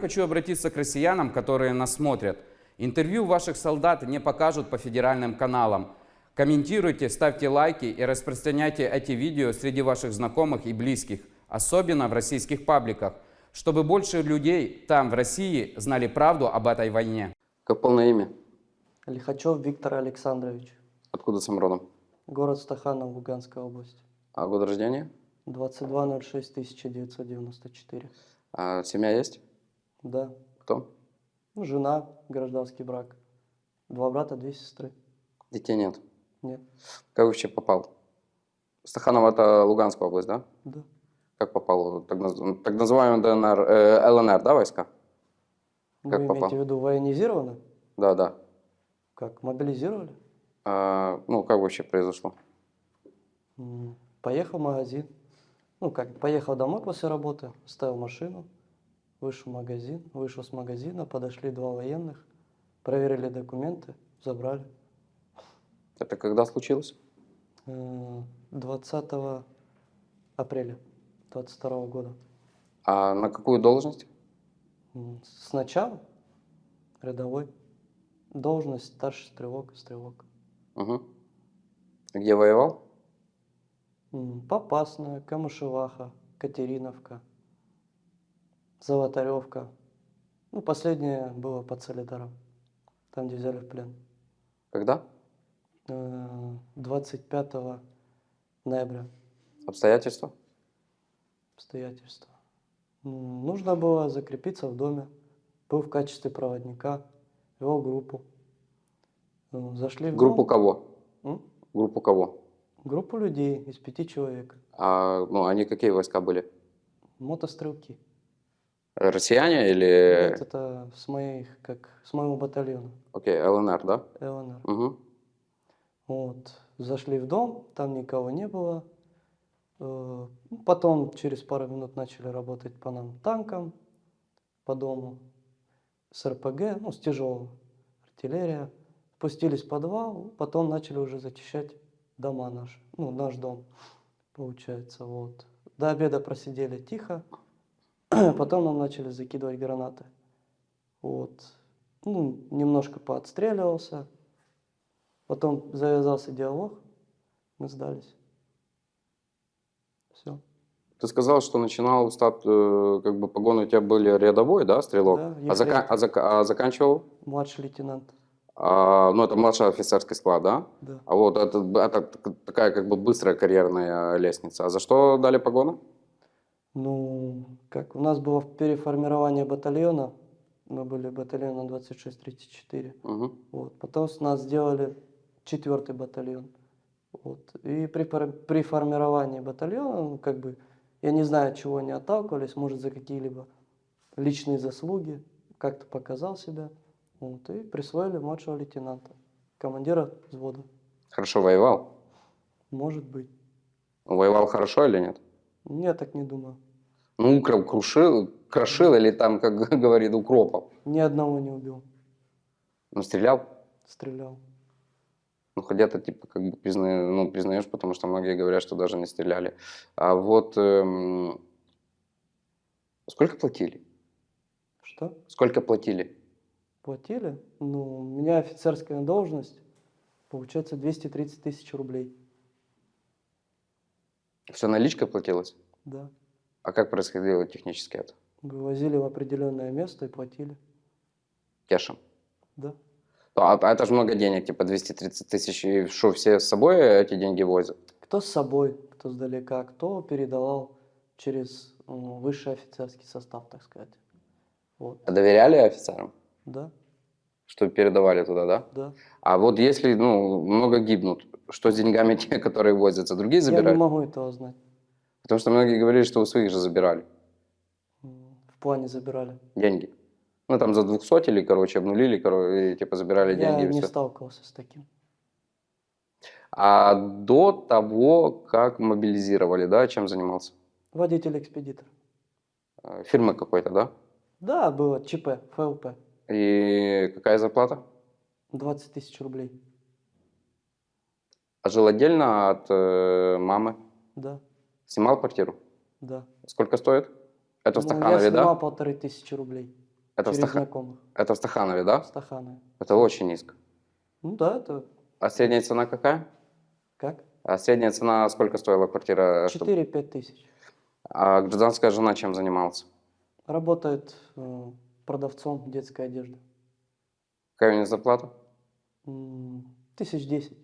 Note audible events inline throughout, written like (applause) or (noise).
Хочу обратиться к россиянам, которые нас смотрят. Интервью ваших солдат не покажут по федеральным каналам. Комментируйте, ставьте лайки и распространяйте эти видео среди ваших знакомых и близких, особенно в российских пабликах, чтобы больше людей там, в России, знали правду об этой войне. Как полное имя? Лихачев Виктор Александрович. Откуда сам родом? Город Стаханов, Луганская область. А год рождения? 22.06.1994. А семья есть? Да. Кто? Ну, жена, гражданский брак. Два брата, две сестры. Детей нет. Нет. Как вообще попал? Стаханов это Луганская область, да? Да. Как попал? Так, так называемый ДНР, э, ЛНР, да, войска? Как Вы попал? имеете в виду военизировано? Да, да. Как, мобилизировали? А, ну, как вообще произошло? Поехал в магазин. Ну, как, поехал домой после работы, ставил машину, вышел в магазин, вышел с магазина, подошли два военных, проверили документы, забрали. Это когда случилось? Э, 20 апреля 22 года. А на какую должность? Сначала рядовой. Должность старший стрелок, стрелок. Угу. Где воевал? Попасная, Камышеваха, Катериновка, Золотаревка. Ну, последнее было под Солидаром, там, где взяли в плен. Когда? Э, 25 ноября Обстоятельства? обстоятельства. Нужно было закрепиться в доме. Был в качестве проводника, вел группу. Э, Зашли в Группу дом. кого? М? Группу кого? Группу людей из пяти человек. А, ну, они какие войска были? Мотострелки. Россияне или... Нет, это с моих, как с моего батальона Окей, ЛНР, да? ЛНР. Угу. Вот. Зашли в дом, там никого не было. Э, Потом через пару минут начали работать по нам танкам, по дому, с РПГ, ну, с тяжелым, артиллерия. Спустились в подвал, потом начали уже зачищать дома наши, ну, наш дом, получается, вот. До обеда просидели тихо, потом нам начали закидывать гранаты. Вот. Ну, немножко поотстреливался, Потом завязался диалог, мы сдались. Все. Ты сказал, что начинал стат, э, как бы погоны у тебя были рядовой, да, стрелок? Да, а, зака- а зака- а заканчивал? Младший лейтенант. А, ну, это младший офицерский склад, да? Да. А вот это, это так- такая как бы быстрая карьерная лестница. А за что дали погоны? Ну, как у нас было переформирование батальона, мы были батальоном 26-34. Угу. Вот. Потом с нас сделали четвертый батальон. Вот. И при, при формировании батальона, ну, как бы, я не знаю, от чего они отталкивались, может, за какие-либо личные заслуги, как-то показал себя. Вот. И присвоили младшего лейтенанта, командира взвода. Хорошо воевал? Может быть. Воевал хорошо или нет? Я так не думаю. Ну, укроп крушил, крошил или там, как (laughs) говорит, укропов. Ни одного не убил. Ну, стрелял? Стрелял. Ну, хотя ты, типа, как бы призна- ну, признаешь, потому что многие говорят, что даже не стреляли. А вот эм, сколько платили? Что? Сколько платили? Платили? Ну, у меня офицерская должность, получается 230 тысяч рублей. Все наличкой платилось? Да. А как происходило технически это? Вывозили в определенное место и платили. Кешем? Да. А, а это же много денег, типа 230 тысяч. И что, все с собой эти деньги возят? Кто с собой, кто сдалека, кто передавал через ну, высший офицерский состав, так сказать. Вот. А доверяли офицерам? Да, Что передавали туда, да? да. А вот если, ну, много гибнут, что с деньгами те, которые возятся, другие Я не забирают? могу этого знать. Потому что многие говорили, что у своих же забирали В плане забирали. деньги. Ну, там за двухсотили, короче, обнулили, короче, и, типа, забирали Я деньги и не все. сталкивался с таким. А до того, как мобилизировали, да, чем занимался? Водитель-экспедитор. Э, Фирмы какой-то, да? Да, было ЧП, ФЛП. И какая зарплата? 20 тысяч рублей. А жил отдельно от э, мамы? Да, Снимал квартиру? да. Сколько стоит? Это в Ну, я Стаханове, снимал да? полторы тысячи рублей. Это в, знакомых. это в Стаханове, да? Стаханы. Это очень низко. Ну да, это А средняя цена какая? как? А средняя цена сколько стоила квартира? чтоб- 4-5 тысяч. А гражданская жена чем занималась? Работает э, продавцом детской одежды. Какая у нее зарплата? Тысяч десять.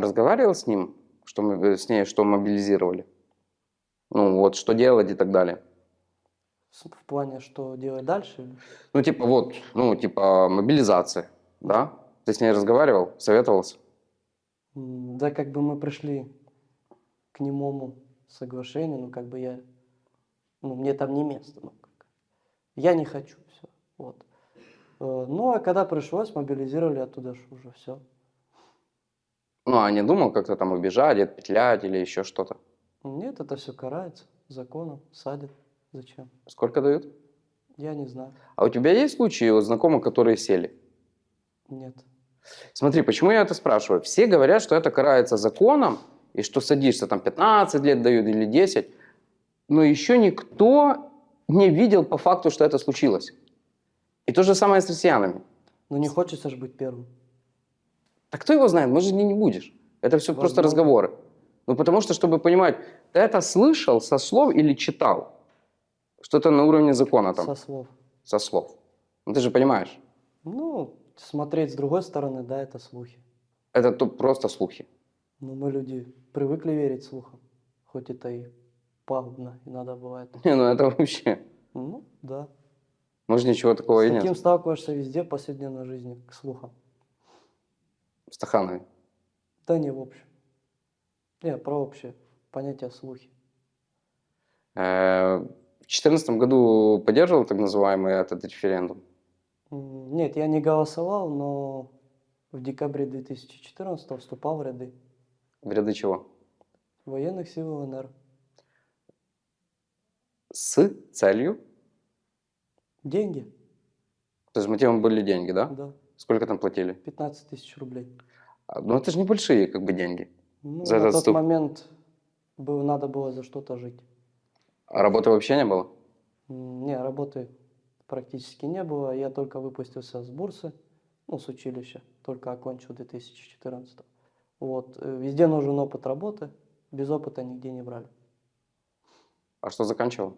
А разговаривал с ним, что мы, с ней, что мобилизировали? Ну вот, что делать и так далее. В плане, что делать дальше. Ну типа вот, ну типа мобилизация, да? Ты с ней разговаривал, советовался? Да, как бы мы пришли к немому соглашению, ну, как бы я, ну, мне там не место, ну, как. я не хочу, все, вот. Э, Ну, а когда пришлось, мобилизировали оттуда уже все. Ну, а не думал как-то там убежать, отпетлять или еще что-то? Нет, это все карается законом, садят. Зачем? Сколько дают? Я не знаю. А у тебя есть случаи вот, знакомых, которые сели? Нет. Смотри, почему я это спрашиваю? Все говорят, что это карается законом, и что садишься там 15 лет дают или 10, но еще никто не видел по факту, что это случилось. И то же самое с россиянами. Но не хочется же быть первым. Так кто его знает, может, не, не будешь. Это все просто Возможно. разговоры. Ну, потому что, чтобы понимать, ты это слышал со слов или читал? Что это на уровне закона там, Со слов. со слов. Ну, ты же понимаешь, Ну, смотреть с другой стороны, да, это слухи. это то просто слухи. Но мы люди привыкли верить слухам. Хоть это и пагубно иногда бывает. Не, ну это вообще, Ну, да. может, ничего такого и С нет. таким сталкиваешься везде в повседневной жизни, к слухам. Стаханове. Да не в общем. Не, про общее понятие слухи. Э, В 2014 году поддерживал так называемый этот референдум? Нет, я не голосовал, но в декабре 2014 вступал в ряды В ряды чего? военных сил ЛНР. С целью? Деньги, То есть мотивом были деньги, да? да, Сколько там платили? 15 тысяч рублей. А, Ну, это же небольшие как бы деньги. Ну, За на этот тот вступ. момент было, надо было за что-то жить. А работы вообще не было? Не, работы практически не было. Я только выпустился с бурсы, ну, с училища, только окончил 2014. Вот. э, Везде нужен опыт работы, без опыта нигде не брали. А что заканчивал?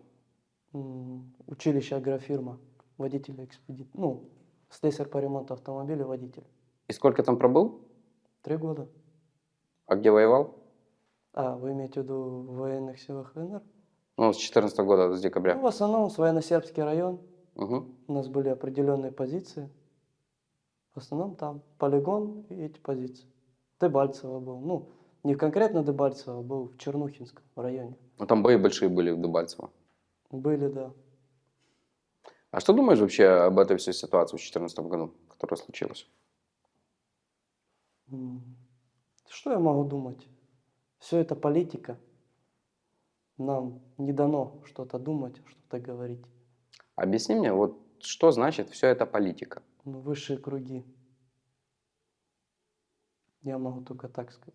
Училище агрофирма, водитель экспедит, ну, слесарь по ремонту автомобиля, водитель. И сколько там пробыл? Три года. А где воевал? А, вы имеете в виду в военных силах ЛНР? Ну, с 14 года, с Ну, декабря. в основном с военно-сербский район. Мгм. У нас были определенные позиции. В основном там полигон и эти позиции. Дебальцево был. Ну, не конкретно Дебальцево, был в Чернухинском районе. Ну, там бои большие были в Дебальцево. Были, да. А что думаешь вообще об этой всей ситуации в 2014 году, которая случилась? Что я могу думать? Все это политика. Нам не дано что-то думать, что-то говорить. Объясни мне, вот что значит все это политика? Ну, высшие круги. Я могу только так сказать.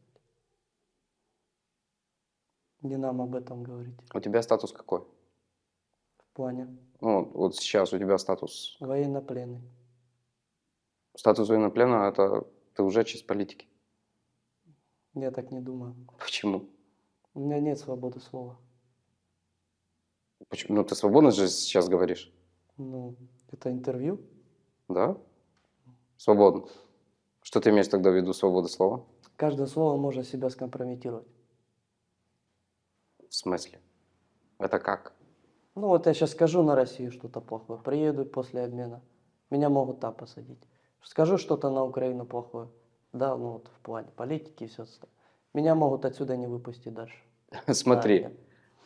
Не нам об этом говорить. У тебя статус какой? Плане Ну, вот- сейчас у тебя статус. военнопленный. Статус военноплена – это ты уже часть политики. Я так не думаю. Почему? У меня нет свободы слова. Почему? Ну, ты свободно же сейчас говоришь, Ну, это интервью. да? Свободно. Что ты имеешь тогда в виду свобода слова? Каждое слово может себя скомпрометировать. В смысле? Это как? Ну вот я сейчас скажу на Россию что-то плохое, приеду после обмена, меня могут там посадить. Скажу что-то на Украину плохое, да, ну вот в плане политики и все остальное. Меня могут отсюда не выпустить дальше. (laughs) Смотри,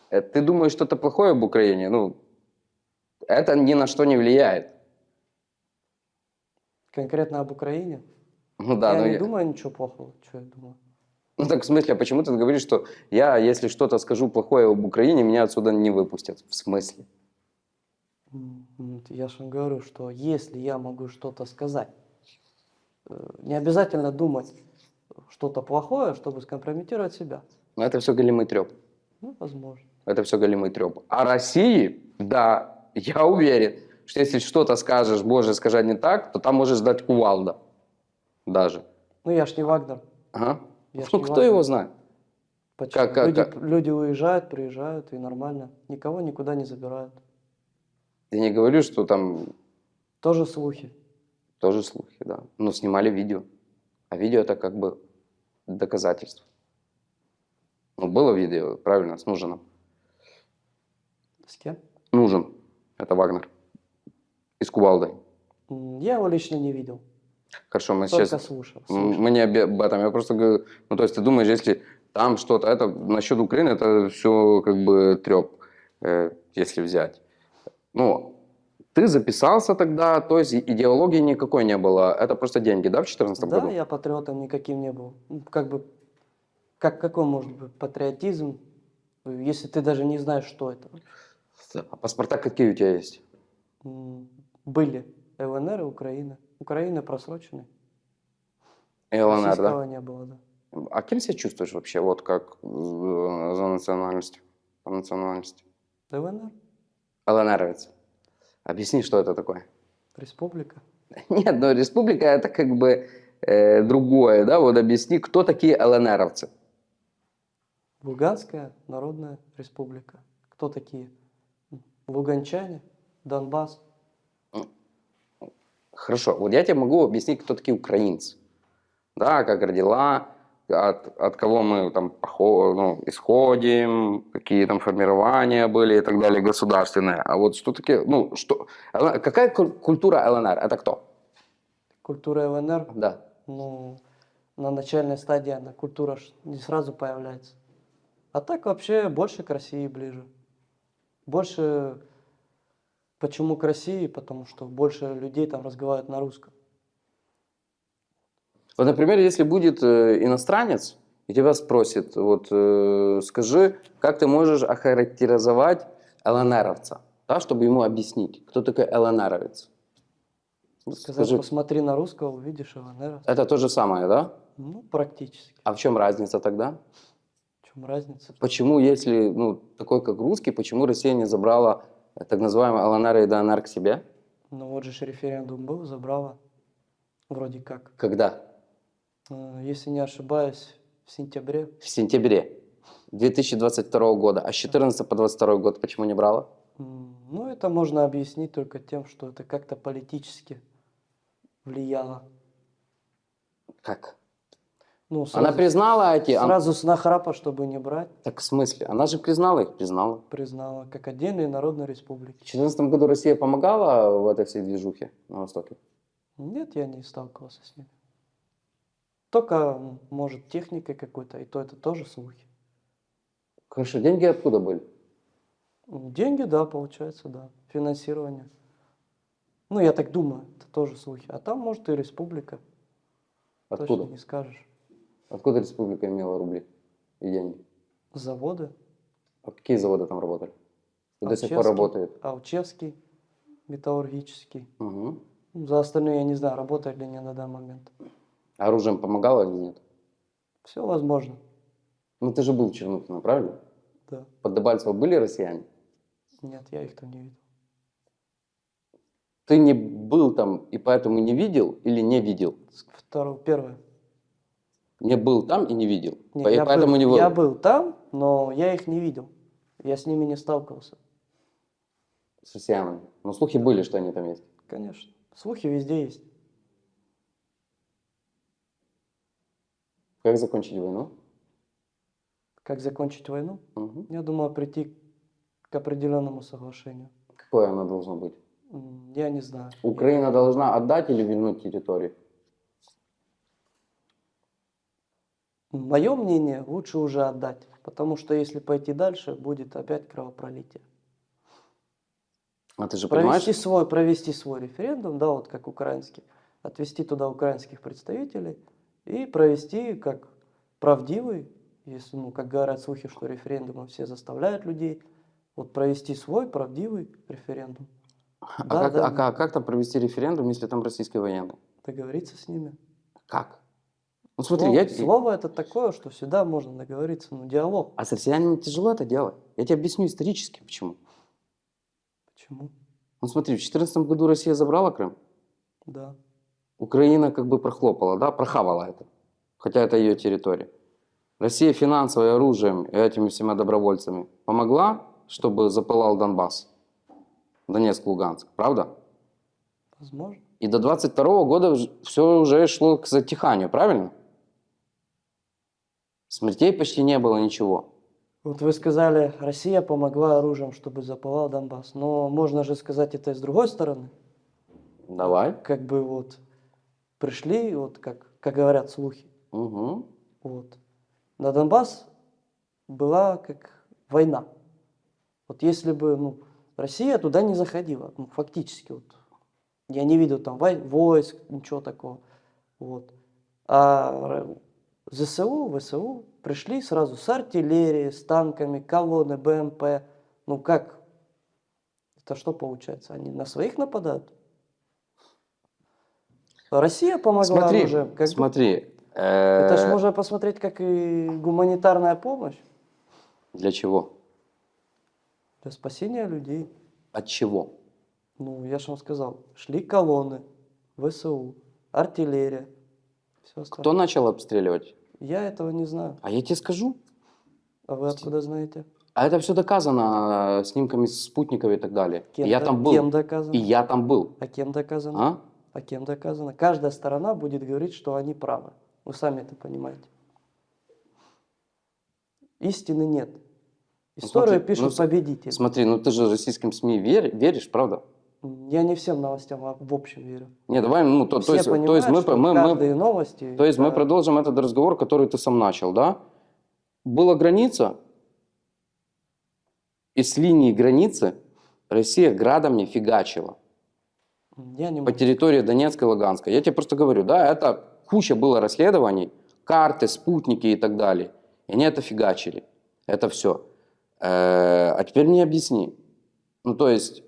Да, э, ты думаешь что-то плохое об Украине? Ну, это ни на что не влияет. Конкретно об Украине? Ну да, я но не я- думаю ничего плохого, что я думаю. Ну так в смысле, а почему ты говоришь, что я, если что-то скажу плохое об Украине, меня отсюда не выпустят? В смысле? Я же говорю, что если я могу что-то сказать, э, не обязательно думать что-то плохое, чтобы скомпрометировать себя. Ну это все голимый треп. Ну, возможно. Это все голимый треп. А России, да, я уверен, что если что-то скажешь, боже, скажи не так, то там можешь ждать кувалда. Даже. Ну, я ж не Вагнер. Ага. Я Ну, кто его знает? Почему? Как- как- люди, как? люди уезжают, приезжают, и нормально. Никого никуда не забирают. Я не говорю, что там Тоже слухи. тоже слухи, да. Но снимали видео. А видео это как бы доказательство. Ну, было видео, правильно, с Нужином. С кем? Нужен. Это Вагнер. И с Кувалдой. Я его лично не видел. Хорошо, мы Только сейчас... слушал. Слушал. Мы не об этом. Я просто говорю, ну, то есть ты думаешь, если там что-то, это насчет Украины, это все как бы треп, э, если взять. Ну, ты записался тогда, то есть идеологии никакой не было. Это просто деньги, да, в 2014 Да, году? я патриотом никаким не был. Ну, Как бы, как, какой может быть патриотизм, если ты даже не знаешь, что это? А паспорта какие у тебя есть? Были ЛНР и Украина. Украина просроченная. И? Российского не было, да. А кем себя чувствуешь вообще, вот как э, за национальностью? По национальности? ЛНР, ЛНРовец. Объясни, что это такое. республика. (laughs) Нет, но республика это как бы э, другое, да? Вот объясни, кто такие ЛНРовцы? Луганская народная республика. Кто такие? Луганчане, Донбасс. Хорошо, вот я тебе могу объяснить, кто такие украинцы. Да, как родила, от, от кого мы там ну, исходим, какие там формирования были и так далее государственные. А вот что такие, ну, что, какая куль- культура ЛНР? Это кто? Культура ЛНР, Да. ну, на начальной стадии она культура не сразу появляется. А так вообще больше к России ближе. Больше... Почему к России? Потому что больше людей там разговаривают на русском. Вот, например, если будет э, иностранец и тебя спросит, вот э, скажи, как ты можешь охарактеризовать ЛНРовца, да, чтобы ему объяснить, кто такой ЛНРовец? Сказать, Скажи, посмотри на русского, увидишь ЛНР. это то же самое, да? Ну, практически. А в чем разница тогда? В чем разница? Почему, если ну, такой как русский, почему Россия не забрала так называемый ЛНР и ДНР к себе? Ну вот же референдум был, забрала. Вроде как. Когда? Э, Если не ошибаюсь, в сентябре. В сентябре 2022 года. А с 14 по 22 год почему не брала? Ну, это можно объяснить только тем, что это как-то политически влияло. Как? Ну, Она сразу, признала эти... ан- сразу с нахрапа, чтобы не брать, Так в смысле? Она же признала их, признала. признала как отдельные народные В республики. 2014 году Россия помогала в этой всей движухе на Востоке? Нет, я не сталкивался с ними. Только, может, техникой какой-то, и то это тоже слухи. Хорошо, деньги откуда были? Деньги, да, получается, да. Финансирование. Ну, я так думаю, это тоже слухи. А там, может, и республика. Откуда? Точно не скажешь. Откуда республика имела рубли и деньги? Заводы. А какие заводы там работали? И до сих пор работают? Алчевский, металлургический. Угу. За остальные я не знаю, работают ли они на данный момент. Оружием помогало или нет? Все возможно, Ну ты же был в Чернухино, правильно? да. Под Дебальцево были россияне? Нет, я их там не видел. Ты не был там и поэтому не видел или не видел? Второе, первое. Не был там и не видел. Не, По- и я, поэтому был, не был. я был там, но я их не видел. Я с ними не сталкивался. С россиянами. Но слухи были, что они там есть. Конечно. Слухи везде есть. Как закончить войну? Как закончить войну? Мгм. Я думаю, прийти к определенному соглашению. Какое оно должно быть? Я не знаю. Украина должна отдать или вернуть территорию? Мое мнение, лучше уже отдать. Потому что если пойти дальше, будет опять кровопролитие. А ты же понимаешь? Провести свой, провести свой референдум, да, вот как украинский, отвести туда украинских представителей и провести как правдивый, если, ну, как говорят слухи, что референдумы все заставляют людей, вот провести свой правдивый референдум, А, Да, как, да. а как, как там провести референдум, если там российские военные? договориться с ними. Как? Ну смотри, слово, я... слово это такое, что всегда можно договориться, ну, диалог. А с россиянами тяжело это делать. Я тебе объясню исторически, почему. Почему? Ну смотри, в 2014 году Россия забрала Крым, Да. Украина как бы прохлопала, да, прохавала это, хотя это ее территория. Россия финансово и оружием и этими всеми добровольцами помогла, чтобы запылал Донбасс, Донецк, Луганск, правда? Возможно. И до 22 года все уже шло к затиханию, правильно? Смертей почти не было, ничего. Вот вы сказали, Россия помогла оружием, чтобы запылал Донбасс. Но можно же сказать это и с другой стороны. Давай. Как бы вот пришли, вот как, как говорят слухи, Угу. вот. На Донбасс была как война. Вот если бы ну, Россия туда не заходила, ну, фактически, вот, я не видел там вой- войск, ничего такого. Вот. А ЗСУ, ВСУ пришли сразу с артиллерией, с танками, колонны, БМП. Ну как? Это что получается? Они на своих нападают? Россия помогла Смотри, оружием. как смотри. Это же э, можно посмотреть как и гуманитарная помощь Для чего? для спасения людей. От чего? Ну, я же вам сказал, шли колонны, ВСУ, артиллерия, все остальное. Кто начал обстреливать? Я этого не знаю. А я тебе скажу. А вы откуда знаете? А это все доказано э, снимками спутников и так далее. Кем, я там был. Кем доказано? И я там был. А кем доказано? А? А кем доказано? Каждая сторона будет говорить, что они правы. Вы сами это понимаете. Истины нет. Историю смотри, пишут ну, победители. Смотри, ну ты же российским СМИ верь- веришь, правда? Я не всем новостям а в общем верю. Не, давай, ну, то, то есть, то есть мы, мы, мы, новости... то есть мы это- продолжим этот разговор, который ты сам начал, да? Была граница, и с линии границы Россия градом не фигачила. Я не по территории Донецка и Луганска. Я тебе просто говорю, да, это куча было расследований, карты, спутники и так далее. И они это фигачили. Это все. А теперь мне объясни. Ну, то есть,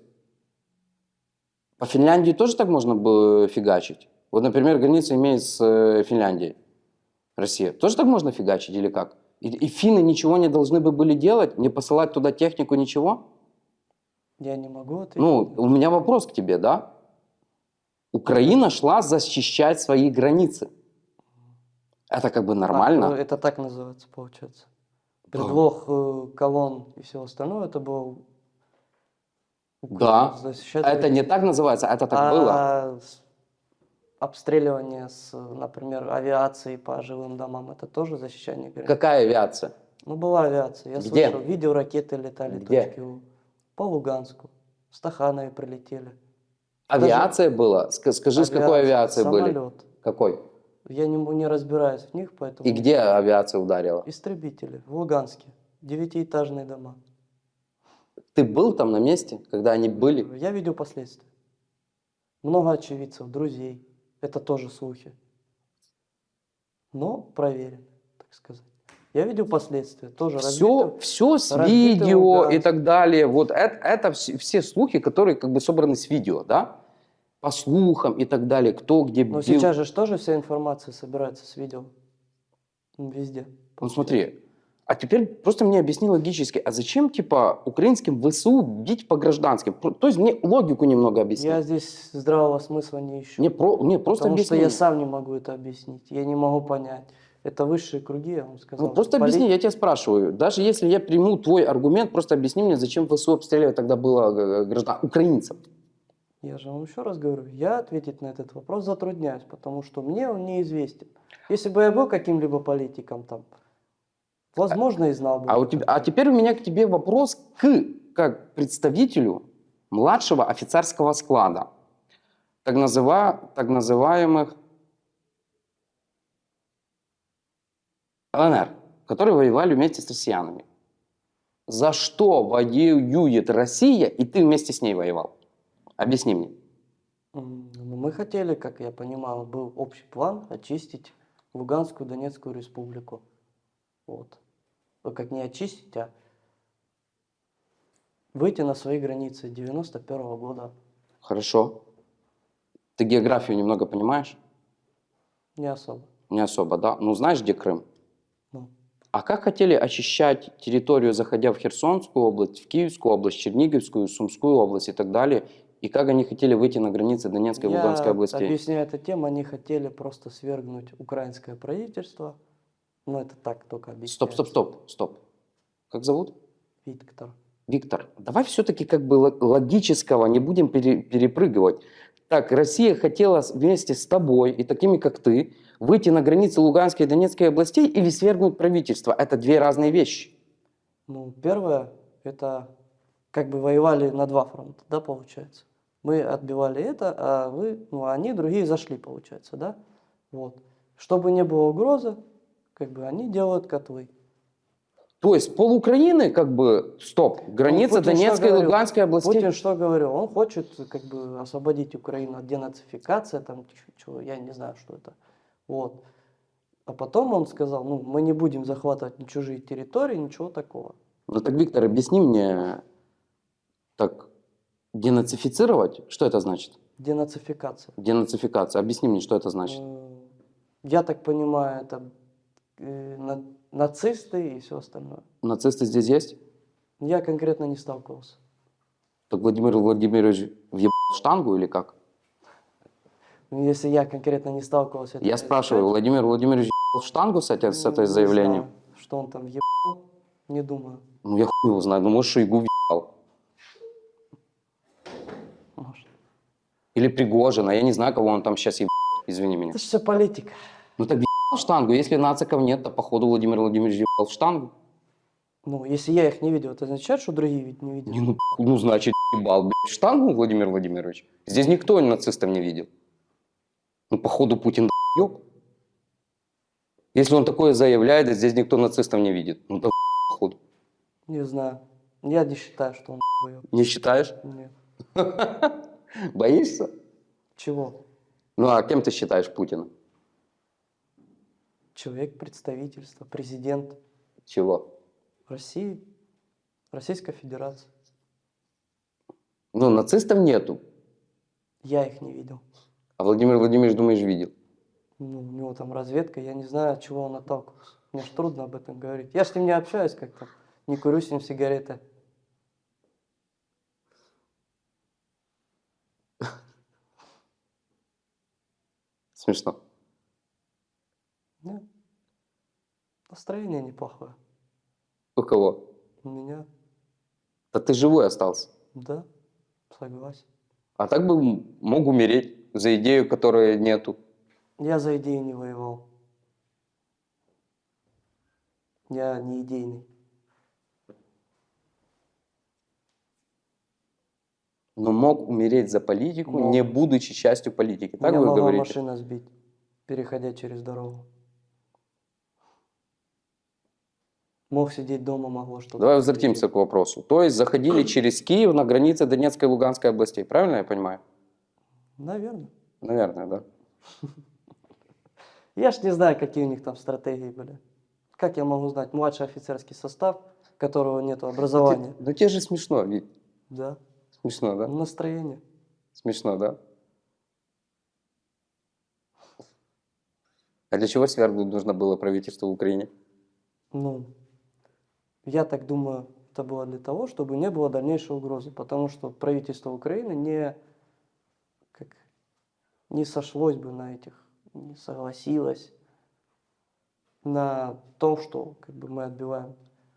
по Финляндии тоже так можно было фигачить? Вот, например, граница имеет с э, Финляндией. Россия. Тоже так можно фигачить или как? И, и финны ничего не должны бы были делать? Не посылать туда технику, ничего? Я не могу ответить. Ну, у меня вопрос к тебе, да? Украина шла защищать свои границы. Это как бы А, нормально. ну, это так называется, получается. Предлог э, колонн и всего остального, это было... Да. защищать Это не так называется, это так было. А обстреливание с, например, авиацией по жилым домам, это тоже защищение границ? Какая авиация? Ну, была авиация. Я Где? слышал, видео ракеты летали. Где? точки У. По Луганску. В Стаханове прилетели. Авиация была? Ска- Скажи, с какой авиацией были? самолет. Какой? Я не, не разбираюсь в них, поэтому... И где авиация ударила? Истребители в Луганске. Девятиэтажные дома. Ты был там на месте, когда они были? Я видел последствия. Много очевидцев, друзей. Это тоже слухи. Но проверены, так сказать. Я видел последствия. Тоже Все, разбито. все с видео и Луганск. так далее. Вот это, это все, все слухи, которые как бы собраны с видео, да? По слухам и так далее. Кто где Но бил. сейчас же тоже вся информация собирается с видео. Везде. Ну смотри, а теперь просто мне объясни логически, а зачем типа украинским ВСУ бить по гражданским? То есть мне логику немного объясни. Я здесь здравого смысла не ищу. Мне про, не, просто потому объясни. что я мне. сам не могу это объяснить. Я не могу понять. Это высшие круги, я вам сказал. Ну, просто Поли- объясни, я тебя спрашиваю. Даже если я приму твой аргумент, просто объясни мне, зачем ВСУ обстреливать тогда было э, граждан, украинцев. Я же вам еще раз говорю, я ответить на этот вопрос затрудняюсь, потому что мне он неизвестен. Если бы я был каким-либо политиком там, возможно, и знал бы. А, у тебя, а теперь у меня к тебе вопрос к как представителю младшего офицерского склада, так, называ, так называемых ЛНР, которые воевали вместе с россиянами. За что воюет Россия, и ты вместе с ней воевал? Объясни мне. Ну, мы хотели, как я понимал, был общий план очистить Луганскую Донецкую республику. Вот. Ну, как не очистить, а выйти на свои границы 91 года. Хорошо. Ты географию немного понимаешь? Не особо. Не особо, да? Ну, знаешь, где Крым? Ну, А как хотели очищать территорию, заходя в Херсонскую область, в Киевскую область, Черниговскую, Сумскую область и так далее? И как они хотели выйти на границы Донецкой и я Луганской областей? объясняю эту тему, они хотели просто свергнуть украинское правительство. Ну, это так только объясняю. Стоп, стоп, стоп, стоп. Как зовут? Виктор. Виктор, давай все-таки как бы ло- логического не будем пере- перепрыгивать. Так, Россия хотела вместе с тобой и такими, как ты, выйти на границы Луганской и Донецкой областей или свергнуть правительство. Это две разные вещи. Ну, первое, это как бы воевали на два фронта, да, получается. Мы отбивали это, а вы, ну, они, другие зашли, получается, да. Вот. Чтобы не было угрозы, как бы они делают котлы. То есть пол Украины как бы, стоп, граница Путин Донецкой и? Луганской областей. Путин что говорил? Он хочет как бы освободить Украину от денацификации, там, чего, я не знаю, что это. Вот. А потом он сказал, ну, мы не будем захватывать ни чужие территории, ничего такого. Ну так, Виктор, объясни мне, так, денацифицировать, что это значит? Денацификация. Денацификация, объясни мне, что это значит? М, Я так понимаю, это э, на- нацисты и все остальное. Нацисты здесь есть? Я конкретно не сталкивался. Так Владимир Владимирович въебал штангу или как? Ну, Если я конкретно не сталкивался... это Я спрашиваю, означает, Владимир Владимирович въебал штангу с, этой- с ну, этой заявлением? знаю, Что он там ебал, не думаю. Ну я хуй его знаю, ну может Шойгу въебал. Может. Или Пригожина, я не знаю, кого он там сейчас ебал, извини меня. Это же все политика. Ну так въебал штангу, если нациков нет, то походу Владимир Владимирович въебал в штангу. Ну, если я их не видел, это означает, что другие ведь не видели. Не, ну, ну значит ебал, блядь, в штангу Владимир Владимирович. Здесь никто нацистов не видел. Ну походу Путин еб. Если он такое заявляет, здесь никто нацистов не видит. Ну да походу. Не знаю. Я не считаю, что он ебал. Не считаешь? Нет. (laughs) Боишься? Чего? Ну а кем ты считаешь Путина? Человек представительства, президент Чего? России, Российской Федерации. Ну, нацистов нету. Я их не видел. А Владимир Владимирович, думаешь, видел? Ну, у него там разведка, я не знаю, от чего он отталкивался. Мне ж трудно об этом говорить. Я с ним не общаюсь как-то, не курю с ним сигареты. (laughs) Смешно. Нет. Настроение неплохое. У кого? У меня, Да ты живой остался. да, согласен. А так бы мог умереть за идею, которой нету. Я за идеи не воевал. Я не идейный. Но мог умереть за политику, Мог. не будучи частью политики. Так Меня вы могла говорите? машина сбить, переходя через дорогу. Мог сидеть дома, могло что-то. Давай возвратимся к вопросу. То есть заходили (clears throat) через Киев на границе Донецкой и Луганской областей. Правильно я понимаю? Наверное. Наверное, да. Я ж не знаю, какие у них там стратегии были. Как я могу знать? Младший офицерский состав, которого нет образования. Ну тебе же смешно, Вить. Да. Смешно, да? Настроение. Смешно, да? А для чего свергнуть нужно было правительство в Украине? Ну, я так думаю, это было для того, чтобы не было дальнейшей угрозы, потому что правительство Украины не, как, не сошлось бы на этих, не согласилось на то, что как бы, мы отбиваем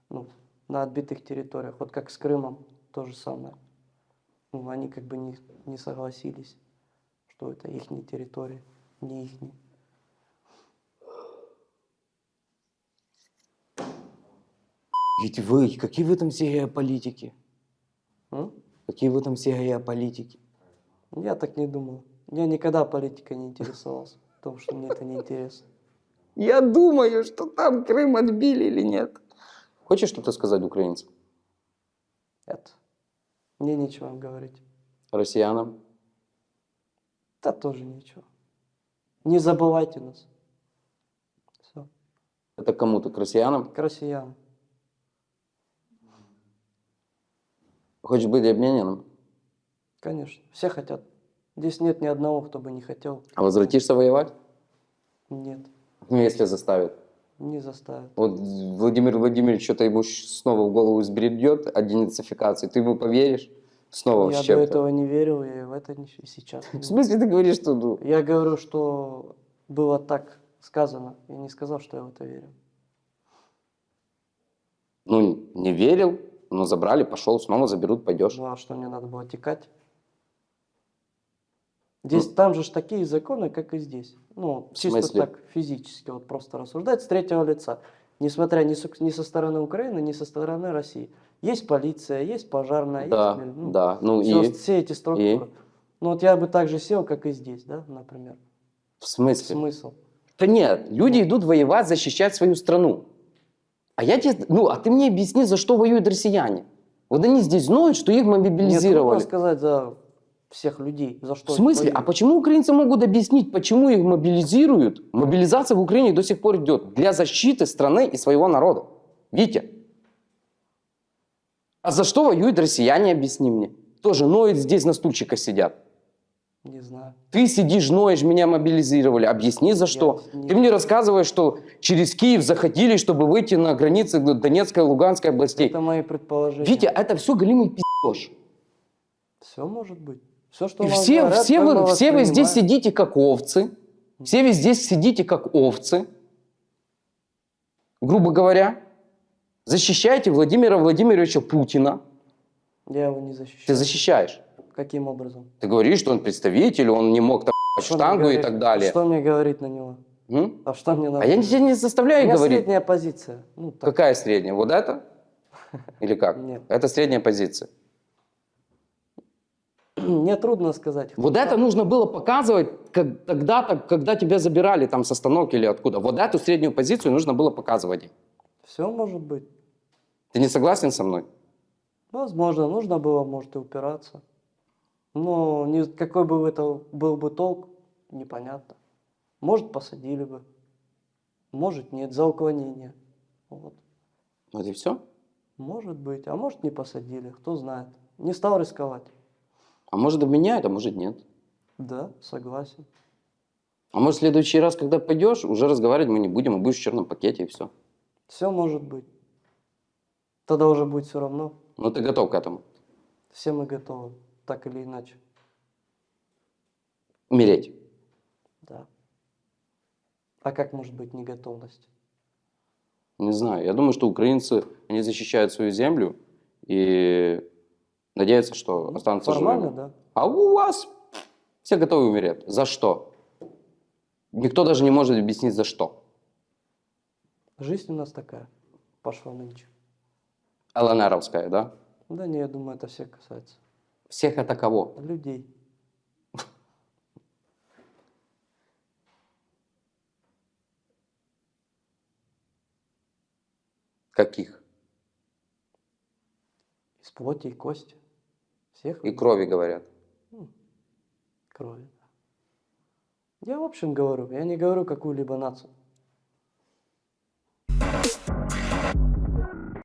ну, на отбитых территориях. Вот как с Крымом то же самое. Ну, они как бы не, не согласились, что это их территория, не их. Ведь вы, какие вы там все геополитики? Какие вы там все геополитики? Я так не думал. Я никогда политикой не интересовался, потому что мне это не интересно. Я думаю, что там Крым отбили или нет. Хочешь что-то сказать украинцам, Это. Мне нечего им говорить. россиянам? Да тоже ничего. Не забывайте нас. Все. Это кому-то, к россиянам? К россиянам. Хочешь быть обмененным? Конечно. Все хотят. Здесь нет ни одного, кто бы не хотел. А возвратишься воевать? Нет. Ну, если заставят. Не заставят. Вот Владимир Владимирович что-то ему снова в голову сбредет о денацификации, ты ему поверишь? Снова Я с до чем-то. этого не верил, и в это не- и сейчас. (laughs) В смысле ты говоришь, что ну, Я говорю, что было так сказано. Я не сказал, что я в это верю. ну, не верил, но забрали, пошел, снова заберут, пойдешь. Ну а что мне надо было текать? Здесь там же ж такие законы, как и здесь. Ну, чисто так физически, вот просто рассуждать с третьего лица. Несмотря ни, со- ни со стороны Украины, ни со стороны России. Есть полиция, есть пожарная, Да, есть... ну, да, ну всё- и все эти структуры. Ну вот я бы так же сел, как и здесь, да, например. в смысле? Смысл? Да нет, люди идут воевать, защищать свою страну. А я тебе, ну, а ты мне объясни, за что воюют россияне. Вот они здесь знают, что их Мне трудно мобилизировали. сказать за всех людей, за что В смысле? А почему украинцы могут объяснить, почему их мобилизируют? Мобилизация в Украине до сих пор идет для защиты страны и своего народа. Видите? А за что воюют россияне, объясни мне. Тоже ноют здесь на стульчиках сидят. Не знаю. Ты сидишь, ноешь, меня мобилизировали. Объясни, за что. не- Ты мне рассказываешь, что через Киев заходили, чтобы выйти на границы Донецкой и Луганской областей. Это мои предположения. Витя, это все голимый пи***ш. Все может быть. Все, что И все, говорят, все, вы, все вы здесь сидите как овцы. Все вы здесь сидите как овцы. Грубо говоря. Защищаете Владимира Владимировича Путина. Я его не защищаю. Ты защищаешь. Каким образом? Ты говоришь, что он представитель, он не мог там Что штангу и говорить? так далее. Что мне говорить на него? М? А что мне надо? А я тебя не У заставляю меня говорить. средняя позиция. Ну, так. Какая средняя? Вот это? (laughs) Или как? Нет. Это средняя позиция. (clears throat) Мне трудно сказать. Вот это нужно было показывать как, тогда-то, когда тебя забирали там с остановки или откуда. Вот эту среднюю позицию нужно было показывать. Все может быть. Ты не согласен со мной? Возможно, нужно было, может, и упираться. Но ни- какой бы это был бы толк, непонятно. Может, посадили бы. Может, нет, за уклонение. Вот. Вот и все. Может быть, а может, не посадили, кто знает. Не стал рисковать. А может обменяют, а может нет. Да, согласен. А может в следующий раз, когда пойдешь, уже разговаривать мы не будем, а будешь в черном пакете и все. Все может быть. Тогда уже будет все равно. Ну ты готов к этому. Все мы готовы, так или иначе. Умереть. Да. А как может быть неготовность? Не знаю. Я думаю, что украинцы, они защищают свою землю и надеются, что останутся Формально, живыми. да. А у вас все готовы умереть. За что? Никто даже не может объяснить, за что. Жизнь у нас такая пошла нынче. ЛНРовская, да? Да не, я думаю, это всех касается. Всех это кого? Людей. Каких? Из плоти и кости. Всех И крови говорят. крови. Я в общем говорю, я не говорю какую-либо нацию.